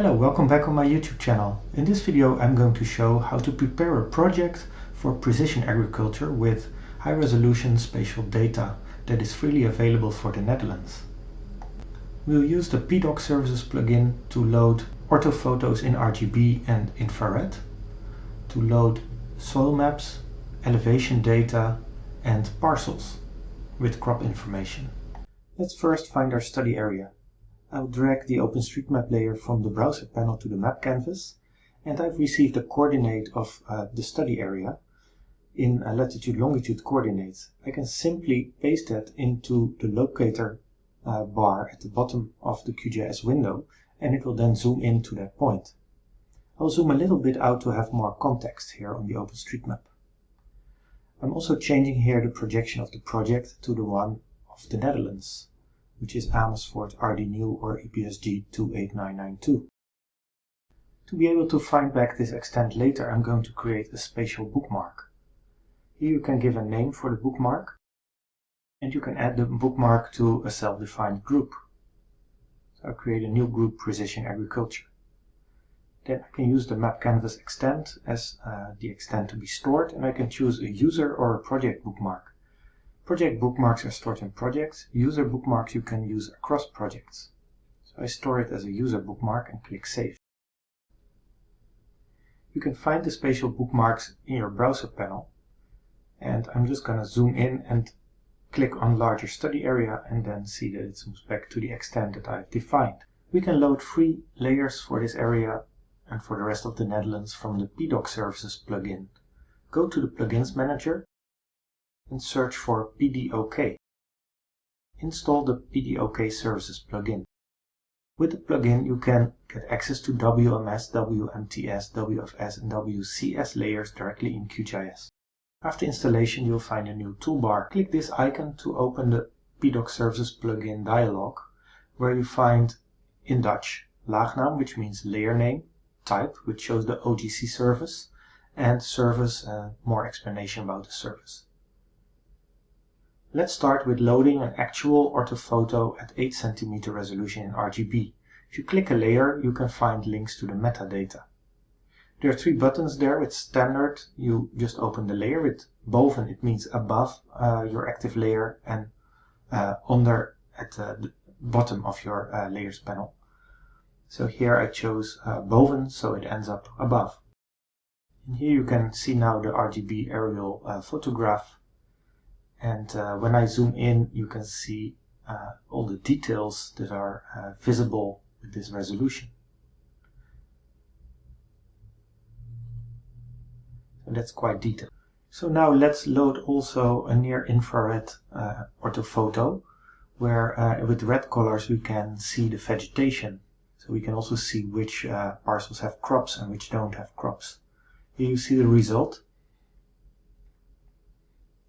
Hello, welcome back on my YouTube channel. In this video I'm going to show how to prepare a project for precision agriculture with high resolution spatial data that is freely available for the Netherlands. We'll use the PDOK Services plugin to load orthophotos in RGB and infrared, to load soil maps, elevation data and parcels with crop information. Let's first find our study area. I'll drag the OpenStreetMap layer from the browser panel to the map canvas and I've received a coordinate of uh, the study area in a latitude longitude coordinates. I can simply paste that into the locator uh, bar at the bottom of the QGIS window and it will then zoom in to that point. I'll zoom a little bit out to have more context here on the OpenStreetMap. I'm also changing here the projection of the project to the one of the Netherlands which is Amersfoort RD or EPSG 28992. To be able to find back this extent later, I'm going to create a spatial bookmark. Here you can give a name for the bookmark, and you can add the bookmark to a self-defined group. So I'll create a new group Precision Agriculture. Then I can use the map canvas extent as uh, the extent to be stored, and I can choose a user or a project bookmark. Project bookmarks are stored in projects. User bookmarks you can use across projects. So I store it as a user bookmark and click Save. You can find the spatial bookmarks in your browser panel. And I'm just going to zoom in and click on larger study area and then see that it zooms back to the extent that I've defined. We can load free layers for this area and for the rest of the Netherlands from the PDOK Services plugin. Go to the Plugins Manager and search for PDOK. Install the PDOK Services plugin. With the plugin you can get access to WMS, WMTS, WFS and WCS layers directly in QGIS. After installation you'll find a new toolbar. Click this icon to open the PDOK Services plugin dialog where you find in Dutch laagnaam which means layer name, type which shows the OGC service and service uh, more explanation about the service. Let's start with loading an actual orthophoto at 8 cm resolution in RGB. If you click a layer, you can find links to the metadata. There are three buttons there. With standard, you just open the layer. With boven, it means above uh, your active layer and uh, under at uh, the bottom of your uh, layers panel. So here I chose uh, boven, so it ends up above. And here you can see now the RGB aerial photograph and uh, when I zoom in you can see uh, all the details that are uh, visible with this resolution. And that's quite detailed. So now let's load also a near infrared uh, orthophoto where uh, with red colors we can see the vegetation. So we can also see which uh, parcels have crops and which don't have crops. Here you see the result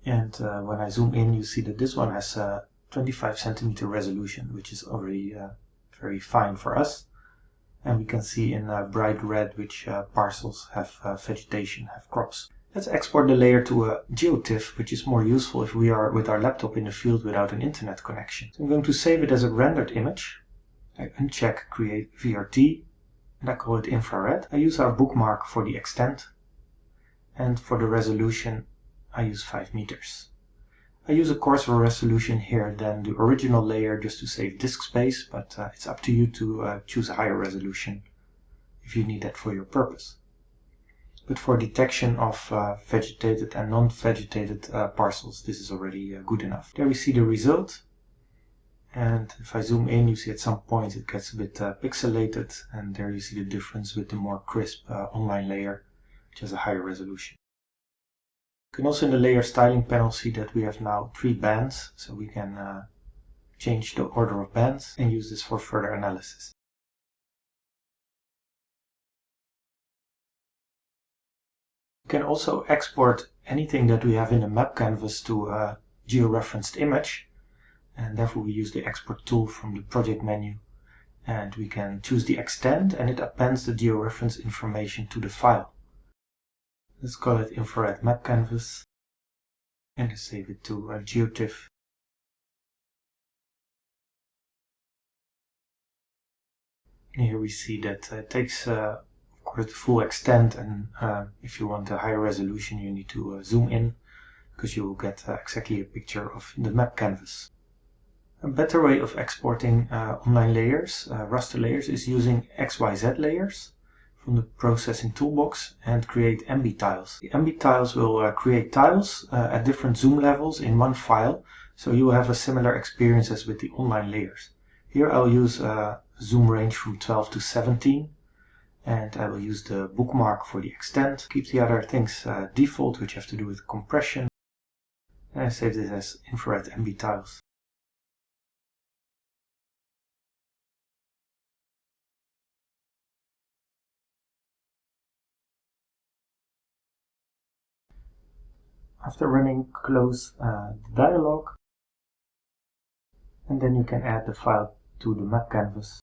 and uh, when I zoom in, you see that this one has a 25 centimeter resolution, which is already uh, very fine for us. And we can see in bright red which uh, parcels have vegetation, have crops. Let's export the layer to a GeoTIFF, which is more useful if we are with our laptop in the field without an internet connection. So I'm going to save it as a rendered image. I uncheck Create VRT, and I call it infrared. I use our bookmark for the extent, and for the resolution I use 5 meters. I use a coarser resolution here than the original layer just to save disk space, but uh, it's up to you to uh, choose a higher resolution if you need that for your purpose. But for detection of uh, vegetated and non-vegetated uh, parcels, this is already uh, good enough. There we see the result. And if I zoom in, you see at some point it gets a bit uh, pixelated, and there you see the difference with the more crisp online layer, which has a higher resolution. You can also in the layer styling panel see that we have now three bands, so we can uh, change the order of bands and use this for further analysis. You can also export anything that we have in the map canvas to a georeferenced image and therefore we use the export tool from the project menu and we can choose the extent and it appends the georeference information to the file. Let's call it infrared map canvas and save it to a GeoTIFF. Here we see that it takes, uh, of course, the full extent, and uh, if you want a higher resolution, you need to uh, zoom in, because you will get uh, exactly a picture of the map canvas. A better way of exporting uh, online layers, uh, raster layers, is using XYZ layers from the processing toolbox and create MB tiles. The MB tiles will uh, create tiles uh, at different zoom levels in one file, so you will have a similar experience as with the online layers. Here I'll use a zoom range from 12 to 17 and I will use the bookmark for the extent. Keep the other things uh, default which have to do with compression and I save this as infrared MB tiles. After running, close uh, the dialog and then you can add the file to the map canvas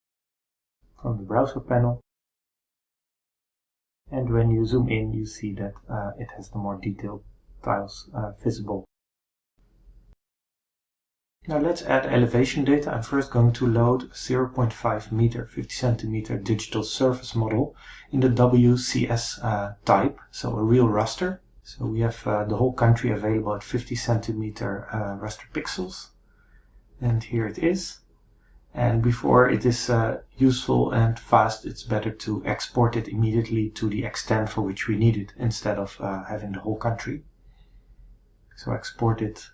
from the browser panel. And when you zoom in, you see that uh, it has the more detailed tiles uh, visible. Now let's add elevation data. I'm first going to load 0.5 meter, 50 centimeter digital surface model in the WCS uh, type, so a real raster. So we have uh, the whole country available at 50 centimeter uh, raster pixels. And here it is. And before it is uh, useful and fast, it's better to export it immediately to the extent for which we need it instead of having the whole country. So export it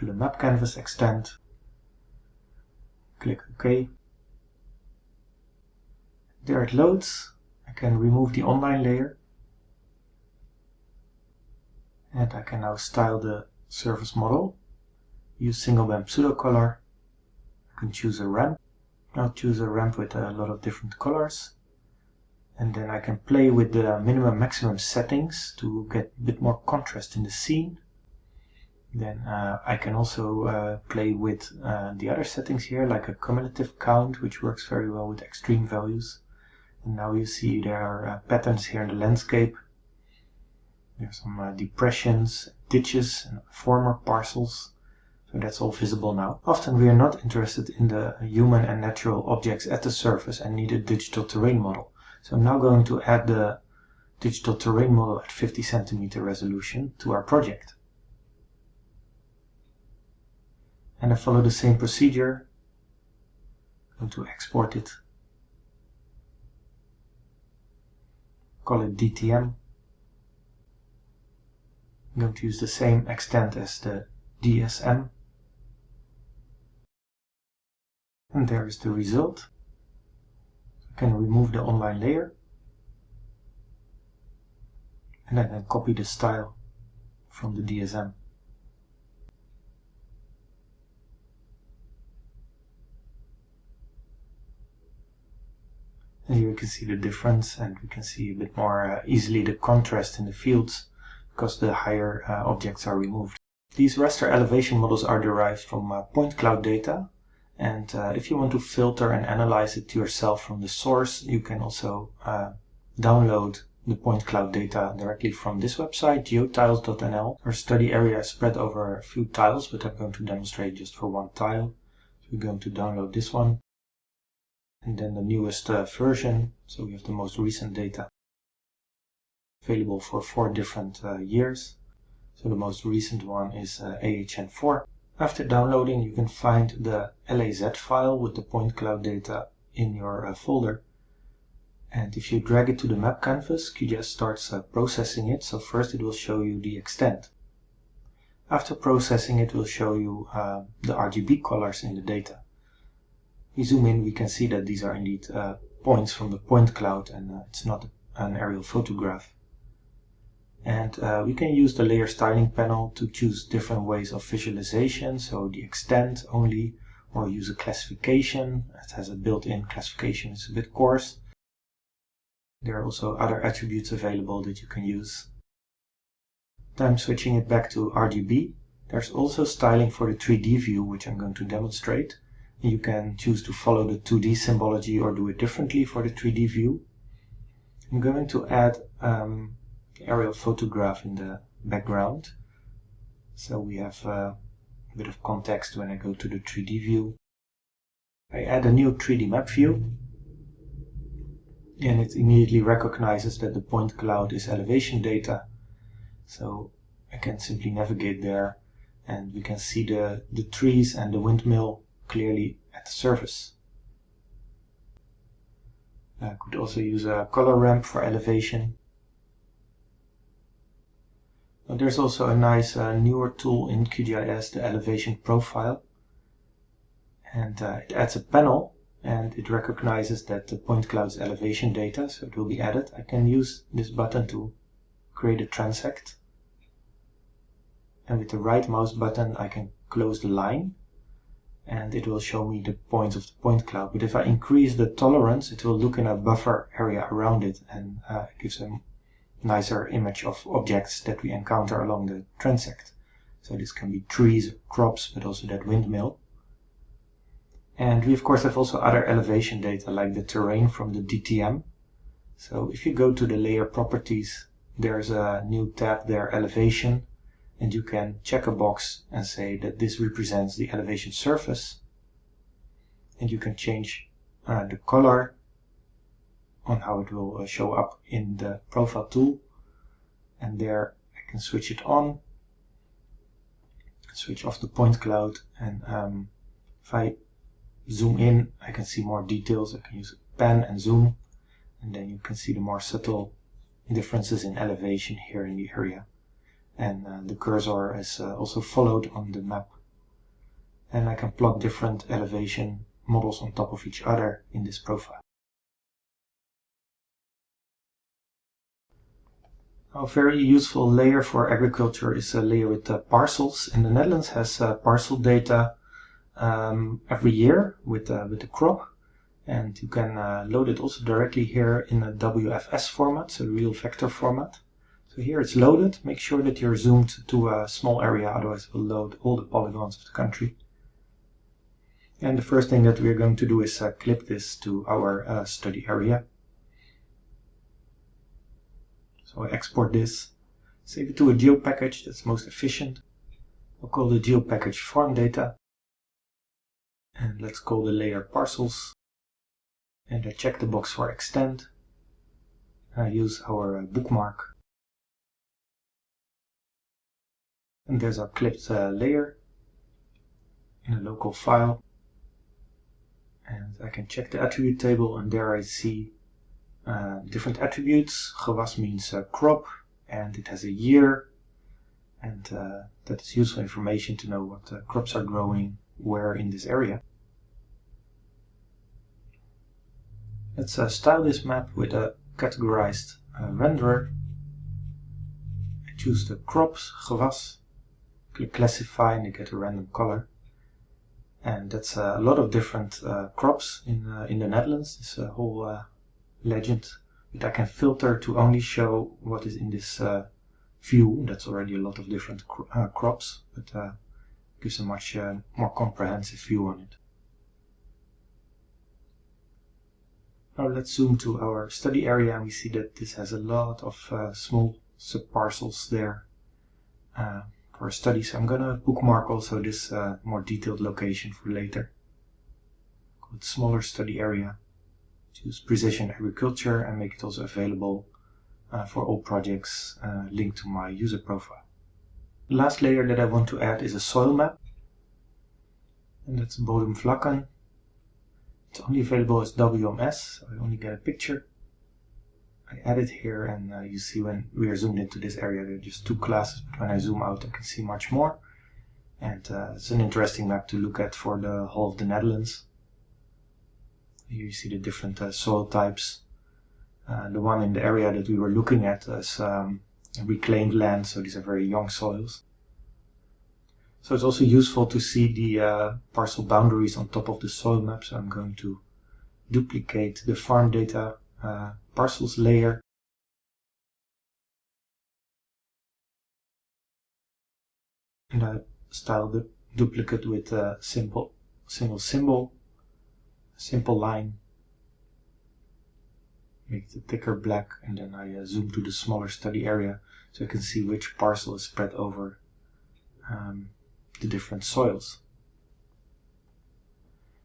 to the map canvas extent. Click OK. There it loads. I can remove the online layer. And I can now style the surface model. Use single band pseudo color I can choose a ramp. I'll choose a ramp with a lot of different colors. And then I can play with the minimum maximum settings to get a bit more contrast in the scene. Then uh, I can also uh, play with uh, the other settings here, like a cumulative count, which works very well with extreme values. And now you see there are uh, patterns here in the landscape. There's some uh, depressions, ditches, and former parcels. So that's all visible now. Often we are not interested in the human and natural objects at the surface and need a digital terrain model. So I'm now going to add the digital terrain model at 50 centimeter resolution to our project. And I follow the same procedure. I'm going to export it. Call it DTM. I'm going to use the same extent as the DSM. And there is the result. I can remove the online layer. And then copy the style from the DSM. And here you can see the difference and we can see a bit more uh, easily the contrast in the fields because the higher uh, objects are removed. These raster elevation models are derived from uh, point cloud data and uh, if you want to filter and analyze it yourself from the source, you can also download the point cloud data directly from this website, geotiles.nl. Our study area is spread over a few tiles, but I'm going to demonstrate just for one tile. So we're going to download this one. And then the newest uh, version, so we have the most recent data available for four different uh, years. So the most recent one is uh, AHN4. After downloading, you can find the LAZ file with the point cloud data in your uh, folder. And if you drag it to the map canvas, QGIS starts uh, processing it. So first it will show you the extent. After processing, it will show you uh, the RGB colors in the data. We zoom in, we can see that these are indeed uh, points from the point cloud and uh, it's not an aerial photograph. And uh, we can use the layer styling panel to choose different ways of visualization. So the extent only, or use a classification. It has a built-in classification. It's a bit coarse. There are also other attributes available that you can use. I'm switching it back to RGB. There's also styling for the 3D view, which I'm going to demonstrate. You can choose to follow the 2D symbology or do it differently for the 3D view. I'm going to add um, aerial photograph in the background. So we have uh, a bit of context when I go to the 3D view. I add a new 3D map view. and it immediately recognizes that the point cloud is elevation data. So I can simply navigate there and we can see the, the trees and the windmill clearly at the surface. I could also use a color ramp for elevation. There's also a nice uh, newer tool in QGIS, the elevation profile. And uh, it adds a panel and it recognizes that the point cloud's elevation data, so it will be added. I can use this button to create a transect. And with the right mouse button, I can close the line and it will show me the points of the point cloud. But if I increase the tolerance, it will look in a buffer area around it and uh, gives a nicer image of objects that we encounter along the transect. So this can be trees, crops, but also that windmill. And we of course have also other elevation data like the terrain from the DTM. So if you go to the layer properties, there's a new tab there, elevation, and you can check a box and say that this represents the elevation surface. And you can change uh, the color on how it will uh, show up in the profile tool. And there I can switch it on, switch off the point cloud, and um, if I zoom in, I can see more details. I can use pen and zoom, and then you can see the more subtle differences in elevation here in the area. And uh, the cursor is uh, also followed on the map. And I can plot different elevation models on top of each other in this profile. A very useful layer for agriculture is a layer with uh, parcels. In the Netherlands has uh, parcel data um, every year with, uh, with the crop. And you can uh, load it also directly here in a WFS format, so real vector format. So here it's loaded. Make sure that you're zoomed to a small area, otherwise it will load all the polygons of the country. And the first thing that we're going to do is uh, clip this to our uh, study area. So I export this, save it to a geo package that's most efficient. I'll call the geo package farm data. And let's call the layer parcels. And I check the box for extend. I use our uh, bookmark. And there's our clipped uh, layer in a local file. And I can check the attribute table and there I see different attributes. Gewas means uh, crop and it has a year and uh, that is useful information to know what uh, crops are growing where in this area. Let's uh, style this map with a categorized uh, renderer. I choose the crops, gewas, click classify and I get a random color. And that's uh, a lot of different uh, crops in, uh, in the Netherlands, this uh, whole legend. that I can filter to only show what is in this view. That's already a lot of different cro crops, but gives a much more comprehensive view on it. Now let's zoom to our study area and we see that this has a lot of uh, small subparcels there uh, for study. So I'm going to bookmark also this uh, more detailed location for later. Call it smaller study area. Choose precision agriculture and make it also available uh, for all projects uh, linked to my user profile. The last layer that I want to add is a soil map. And that's Bodemvlakken. It's only available as WMS, so I only get a picture. I add it here and uh, you see when we are zoomed into this area there are just two classes, but when I zoom out I can see much more. And uh, it's an interesting map to look at for the whole of the Netherlands. You see the different uh, soil types. Uh, the one in the area that we were looking at is um, reclaimed land, so these are very young soils. So it's also useful to see the uh, parcel boundaries on top of the soil map. So I'm going to duplicate the farm data uh, parcels layer. And I style the duplicate with a simple single symbol, simple line. Make the thicker black and then I uh, zoom to the smaller study area so I can see which parcel is spread over um, the different soils.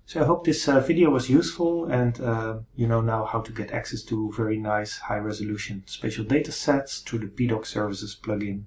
So I hope this uh, video was useful and uh, you know now how to get access to very nice high resolution spatial data sets through the PDOK services plugin.